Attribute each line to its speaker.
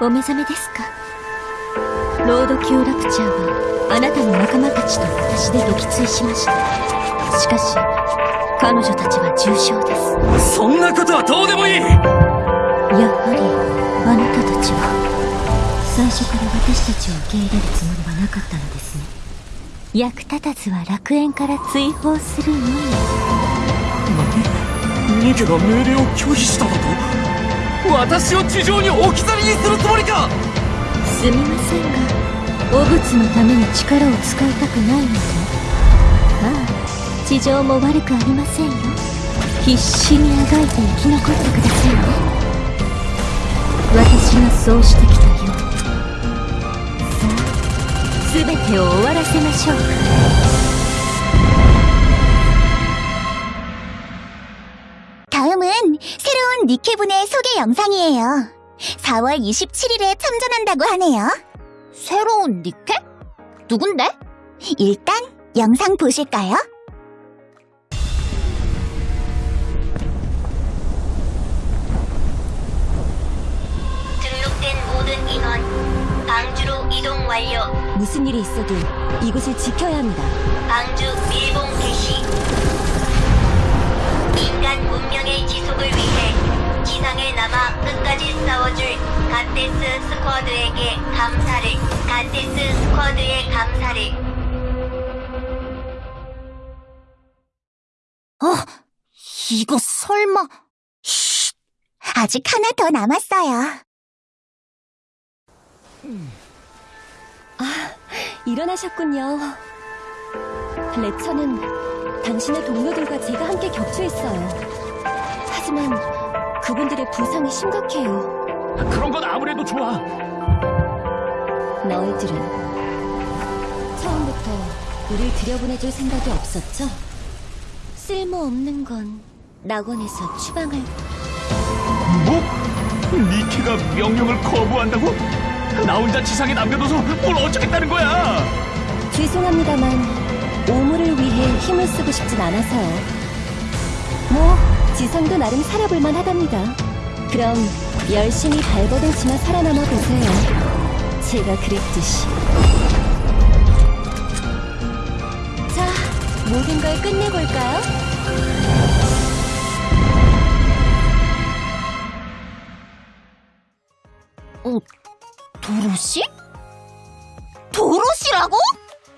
Speaker 1: お目覚めですか？ロード・キュー・ラプチャーはあなたの仲間たちと私で撃墜しました。しかし彼女たちは重傷です。
Speaker 2: そんなことはどうでもいい！
Speaker 1: やはりあなたたちは最初から私たちを受け入れるつもりはなかったのですね。役立たずは楽園から追放するのみ。
Speaker 2: 何ニケが命令を拒否しただと私を地上に置き去りにするつもりか。
Speaker 1: すみませんが汚物のために力を使いたくないので。ああ地上も悪くありませんよ。必死にあがいて生き残ってくださいね。私がそうしてきたよ。うさあ全てを終わらせましょう
Speaker 3: 니케분의 소개 영상이에요. 4월 27일에 참전한다고 하네요.
Speaker 1: 새로운 니케? 누군데?
Speaker 3: 일단 영상 보실까요?
Speaker 4: 등록된 모든 인원 방주로 이동 완료.
Speaker 1: 무슨 일이 있어도 이곳을 지켜야 합니다
Speaker 4: 방주 밀봉 개시. 지상에 남아 끝까지 싸워줄 갓데스 스쿼드에게 감사를. 갓데스 스쿼드의 감사를.
Speaker 3: 이거 설마... 쉿! 아직 하나 더 남았어요.
Speaker 1: 일어나셨군요. 레처는 당신의 동료들과 제가 함께 격추했어요. 하지만 그분들의 부상이 심각해요.
Speaker 2: 그런 건 아무래도 좋아
Speaker 1: 너희들은 처음부터 우릴 들여보내줄 생각이 없었죠? 쓸모없는 건 낙원에서 추방할
Speaker 2: 뭐? 니케가 명령을 거부한다고? 나 혼자 지상에 남겨둬서 뭘 어쩌겠다는 거야
Speaker 1: 죄송합니다만 오물을 위해 힘을 쓰고 싶진 않아서요. 뭐 지상도 나름 살아볼만 하답니다. 그럼 열심히 발버둥 치며 살아남아 보세요. 제가 그랬듯이. 자, 모든 걸 끝내볼까요?
Speaker 3: 어, 도로시? 도로시라고?